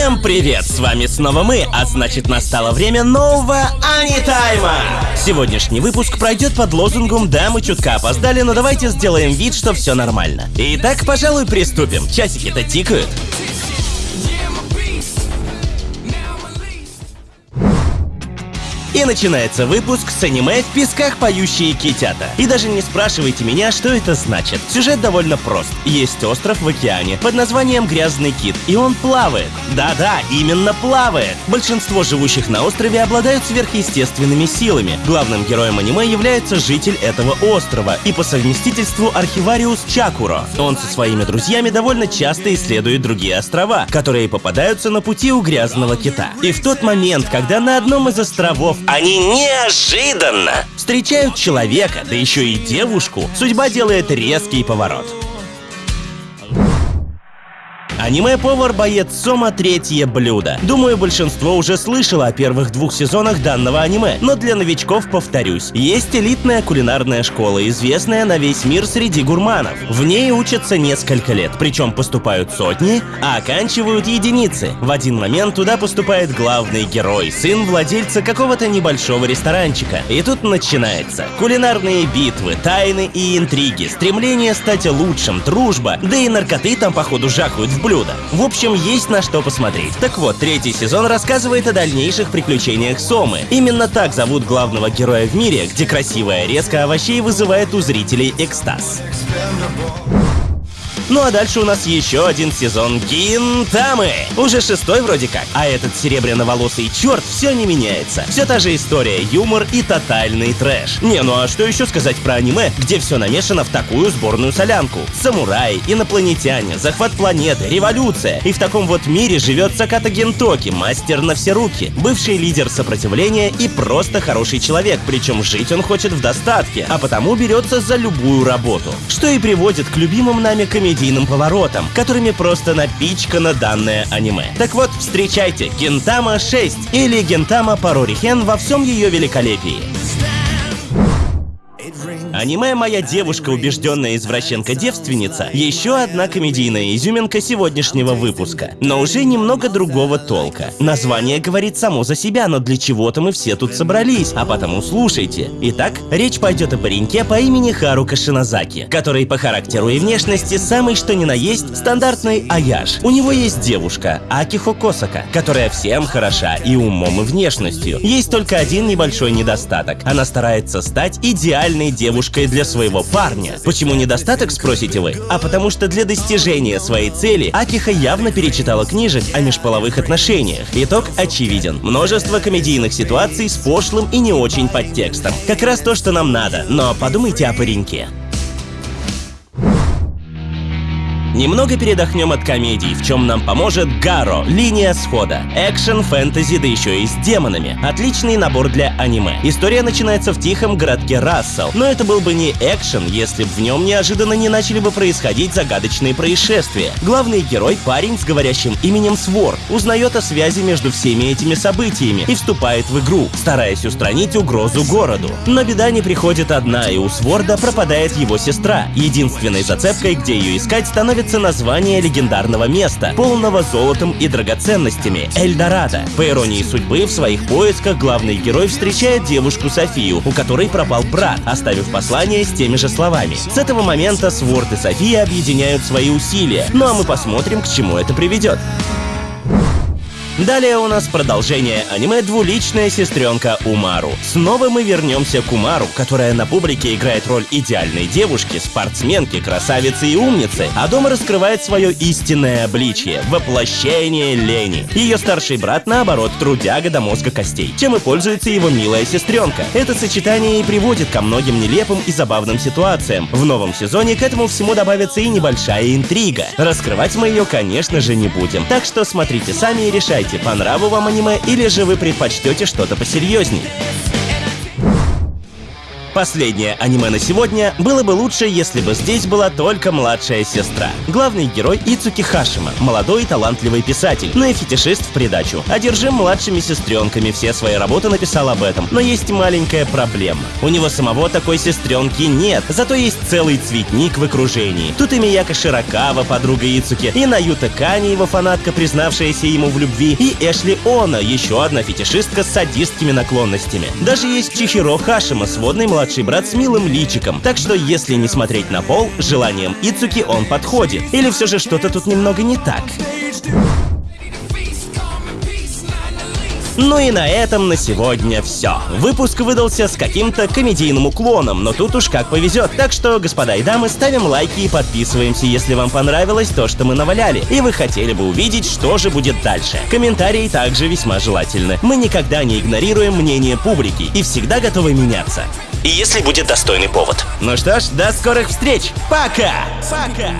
Всем привет! С вами снова мы, а значит настало время нового Анитайма! Сегодняшний выпуск пройдет под лозунгом «Да, мы чутка опоздали, но давайте сделаем вид, что все нормально». Итак, пожалуй, приступим. Часики-то тикают. И начинается выпуск с аниме «В песках поющие китята». И даже не спрашивайте меня, что это значит. Сюжет довольно прост. Есть остров в океане под названием Грязный кит, и он плавает. Да-да, именно плавает. Большинство живущих на острове обладают сверхъестественными силами. Главным героем аниме является житель этого острова и по совместительству архивариус Чакуро. Он со своими друзьями довольно часто исследует другие острова, которые попадаются на пути у Грязного кита. И в тот момент, когда на одном из островов они неожиданно встречают человека, да еще и девушку, судьба делает резкий поворот. Аниме-повар-боец Сома третье блюдо. Думаю, большинство уже слышало о первых двух сезонах данного аниме, но для новичков повторюсь. Есть элитная кулинарная школа, известная на весь мир среди гурманов. В ней учатся несколько лет, причем поступают сотни, а оканчивают единицы. В один момент туда поступает главный герой, сын владельца какого-то небольшого ресторанчика. И тут начинается. Кулинарные битвы, тайны и интриги, стремление стать лучшим, дружба, да и наркоты там походу жахают в блюдо блюда. В общем, есть на что посмотреть. Так вот, третий сезон рассказывает о дальнейших приключениях Сомы. Именно так зовут главного героя в мире, где красивая резка овощей вызывает у зрителей экстаз. Ну а дальше у нас еще один сезон Гинтамы. Уже шестой вроде как. А этот серебряно-волосый черт все не меняется. Все та же история, юмор и тотальный трэш. Не, ну а что еще сказать про аниме, где все намешано в такую сборную солянку? Самураи, инопланетяне, захват планеты, революция. И в таком вот мире живет Саката Гентоки, мастер на все руки, бывший лидер сопротивления и просто хороший человек, причем жить он хочет в достатке, а потому берется за любую работу. Что и приводит к любимым нами комедиям комедийным поворотом, которыми просто напичкано данное аниме. Так вот, встречайте Гентама 6 или Гентама Парорихен во всем ее великолепии. Аниме «Моя девушка, убежденная извращенка-девственница» — еще одна комедийная изюминка сегодняшнего выпуска. Но уже немного другого толка. Название говорит само за себя, но для чего-то мы все тут собрались, а потому слушайте. Итак, речь пойдет о пареньке по имени Харука Шинозаки, который по характеру и внешности самый что ни на есть стандартный аяш. У него есть девушка, Акихо Косака, которая всем хороша и умом, и внешностью. Есть только один небольшой недостаток. Она старается стать идеальной девушкой девушкой для своего парня. Почему недостаток, спросите вы? А потому что для достижения своей цели Акиха явно перечитала книжек о межполовых отношениях. Итог очевиден. Множество комедийных ситуаций с пошлым и не очень подтекстом. Как раз то, что нам надо. Но подумайте о пареньке. Немного передохнем от комедий, в чем нам поможет Гаро, линия схода. Экшен, фэнтези, да еще и с демонами. Отличный набор для аниме. История начинается в тихом городке Рассел, но это был бы не экшен, если бы в нем неожиданно не начали бы происходить загадочные происшествия. Главный герой, парень с говорящим именем Свор, узнает о связи между всеми этими событиями и вступает в игру, стараясь устранить угрозу городу. Но беда не приходит одна, и у Сворда пропадает его сестра. Единственной зацепкой, где ее искать, становится становится название легендарного места, полного золотом и драгоценностями — Эльдорадо. По иронии судьбы, в своих поисках главный герой встречает девушку Софию, у которой пропал брат, оставив послание с теми же словами. С этого момента Сворд и София объединяют свои усилия, ну а мы посмотрим, к чему это приведет. Далее у нас продолжение аниме «Двуличная сестренка Умару». Снова мы вернемся к Умару, которая на публике играет роль идеальной девушки, спортсменки, красавицы и умницы, а дома раскрывает свое истинное обличие — воплощение лени. Ее старший брат, наоборот, трудяга до мозга костей, чем и пользуется его милая сестренка. Это сочетание и приводит ко многим нелепым и забавным ситуациям. В новом сезоне к этому всему добавится и небольшая интрига. Раскрывать мы ее, конечно же, не будем. Так что смотрите сами и решайте, Решайте, по нраву вам аниме или же вы предпочтете что-то посерьезней. Последнее аниме на сегодня было бы лучше, если бы здесь была только младшая сестра. Главный герой Ицуки Хашима, молодой и талантливый писатель, но и фетишист в придачу. Одержим младшими сестренками, все свои работы написал об этом. Но есть маленькая проблема. У него самого такой сестренки нет, зато есть целый цветник в окружении. Тут и Мияка Широкава, подруга Ицуки, и Наюта Кани, его фанатка, признавшаяся ему в любви, и Эшли Она, еще одна фетишистка с садистскими наклонностями. Даже есть Чихиро Хашима, сводный младший брат с милым личиком. Так что если не смотреть на пол, желанием Ицуки он подходит. Или все же что-то тут немного не так. Ну и на этом на сегодня все. Выпуск выдался с каким-то комедийным уклоном, но тут уж как повезет. Так что, господа и дамы, ставим лайки и подписываемся, если вам понравилось то, что мы наваляли, и вы хотели бы увидеть, что же будет дальше. Комментарии также весьма желательны. Мы никогда не игнорируем мнение публики и всегда готовы меняться. И если будет достойный повод. Ну что ж, до скорых встреч. Пока! Пока!